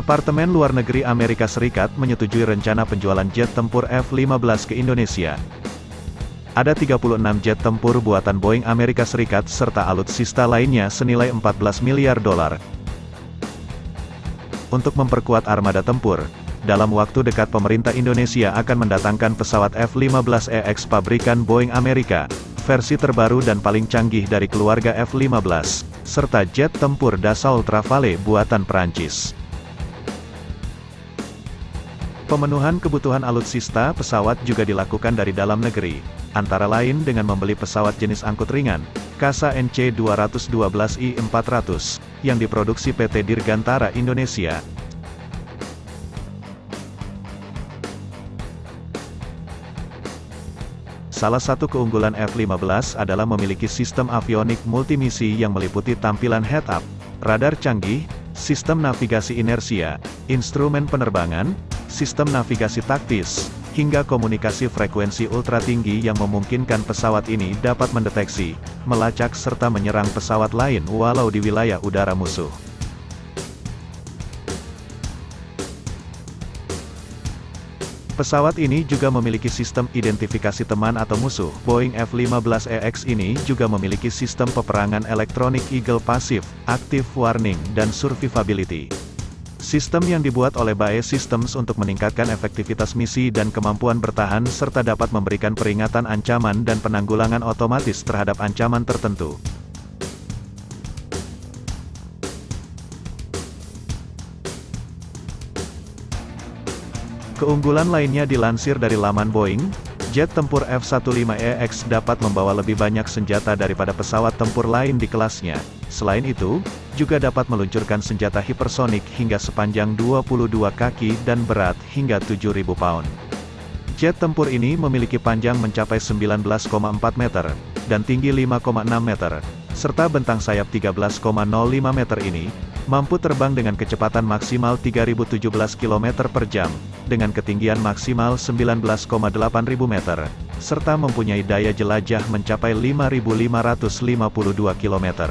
Departemen Luar Negeri Amerika Serikat menyetujui rencana penjualan jet tempur F-15 ke Indonesia. Ada 36 jet tempur buatan Boeing Amerika Serikat serta alutsista lainnya senilai 14 miliar dolar. Untuk memperkuat armada tempur, dalam waktu dekat pemerintah Indonesia akan mendatangkan pesawat F-15EX pabrikan Boeing Amerika, versi terbaru dan paling canggih dari keluarga F-15, serta jet tempur Dassault Rafale buatan Perancis. Pemenuhan kebutuhan alutsista pesawat juga dilakukan dari dalam negeri, antara lain dengan membeli pesawat jenis angkut ringan, Kasa NC-212I-400, yang diproduksi PT Dirgantara Indonesia. Salah satu keunggulan F-15 adalah memiliki sistem avionik multimisi yang meliputi tampilan head-up, radar canggih, sistem navigasi inersia, instrumen penerbangan, sistem navigasi taktis, hingga komunikasi frekuensi ultra tinggi yang memungkinkan pesawat ini dapat mendeteksi, melacak serta menyerang pesawat lain walau di wilayah udara musuh. Pesawat ini juga memiliki sistem identifikasi teman atau musuh. Boeing F-15EX ini juga memiliki sistem peperangan elektronik Eagle Passive, Active Warning dan Survivability. Sistem yang dibuat oleh BAE Systems untuk meningkatkan efektivitas misi dan kemampuan bertahan serta dapat memberikan peringatan ancaman dan penanggulangan otomatis terhadap ancaman tertentu. Keunggulan lainnya dilansir dari laman Boeing, jet tempur F-15EX dapat membawa lebih banyak senjata daripada pesawat tempur lain di kelasnya. Selain itu, juga dapat meluncurkan senjata hipersonik hingga sepanjang 22 kaki dan berat hingga 7.000 pound. Jet tempur ini memiliki panjang mencapai 19,4 meter, dan tinggi 5,6 meter, serta bentang sayap 13,05 meter ini, mampu terbang dengan kecepatan maksimal 3017 km per jam, dengan ketinggian maksimal 19,8 ribu meter, serta mempunyai daya jelajah mencapai 5552 km.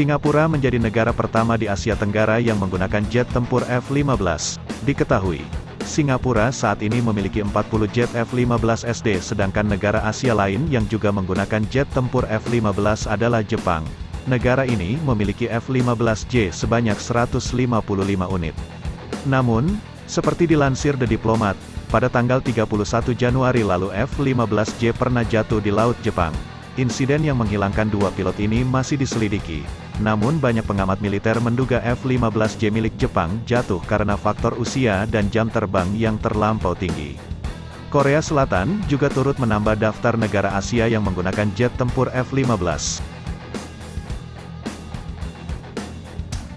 Singapura menjadi negara pertama di Asia Tenggara yang menggunakan jet tempur F-15. Diketahui, Singapura saat ini memiliki 40 jet F-15 SD sedangkan negara Asia lain yang juga menggunakan jet tempur F-15 adalah Jepang. Negara ini memiliki F-15J sebanyak 155 unit. Namun, seperti dilansir The Diplomat, pada tanggal 31 Januari lalu F-15J pernah jatuh di Laut Jepang. Insiden yang menghilangkan dua pilot ini masih diselidiki. Namun banyak pengamat militer menduga F-15J milik Jepang jatuh karena faktor usia dan jam terbang yang terlampau tinggi. Korea Selatan juga turut menambah daftar negara Asia yang menggunakan jet tempur F-15.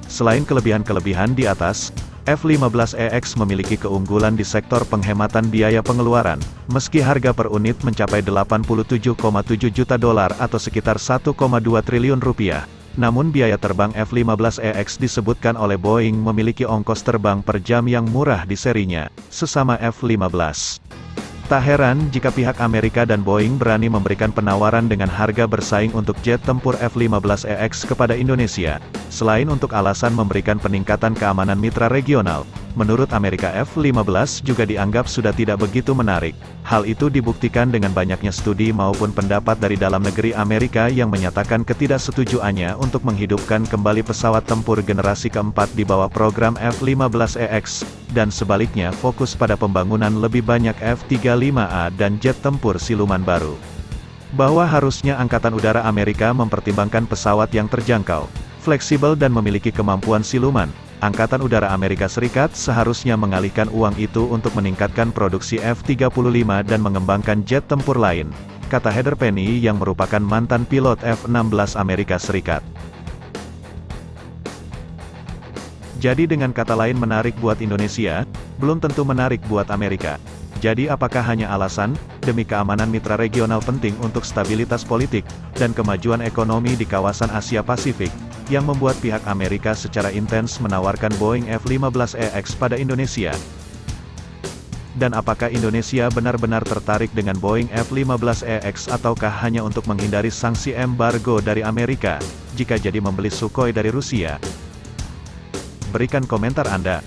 Selain kelebihan-kelebihan di atas, F-15EX memiliki keunggulan di sektor penghematan biaya pengeluaran, meski harga per unit mencapai 87,7 juta dolar atau sekitar 1,2 triliun rupiah. Namun biaya terbang F-15EX disebutkan oleh Boeing memiliki ongkos terbang per jam yang murah di serinya, sesama F-15. Tak heran jika pihak Amerika dan Boeing berani memberikan penawaran dengan harga bersaing untuk jet tempur F-15EX kepada Indonesia, selain untuk alasan memberikan peningkatan keamanan mitra regional. Menurut Amerika F-15 juga dianggap sudah tidak begitu menarik. Hal itu dibuktikan dengan banyaknya studi maupun pendapat dari dalam negeri Amerika yang menyatakan ketidaksetujuannya untuk menghidupkan kembali pesawat tempur generasi keempat di bawah program F-15EX, dan sebaliknya fokus pada pembangunan lebih banyak F-35A dan jet tempur siluman baru. Bahwa harusnya Angkatan Udara Amerika mempertimbangkan pesawat yang terjangkau, fleksibel dan memiliki kemampuan siluman, Angkatan Udara Amerika Serikat seharusnya mengalihkan uang itu untuk meningkatkan produksi F-35 dan mengembangkan jet tempur lain, kata Heather Penny yang merupakan mantan pilot F-16 Amerika Serikat. Jadi dengan kata lain menarik buat Indonesia, belum tentu menarik buat Amerika. Jadi apakah hanya alasan, demi keamanan mitra regional penting untuk stabilitas politik, dan kemajuan ekonomi di kawasan Asia Pasifik, yang membuat pihak Amerika secara intens menawarkan Boeing F-15EX pada Indonesia. Dan apakah Indonesia benar-benar tertarik dengan Boeing F-15EX ataukah hanya untuk menghindari sanksi embargo dari Amerika, jika jadi membeli Sukhoi dari Rusia? berikan komentar Anda.